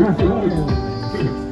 フフフ。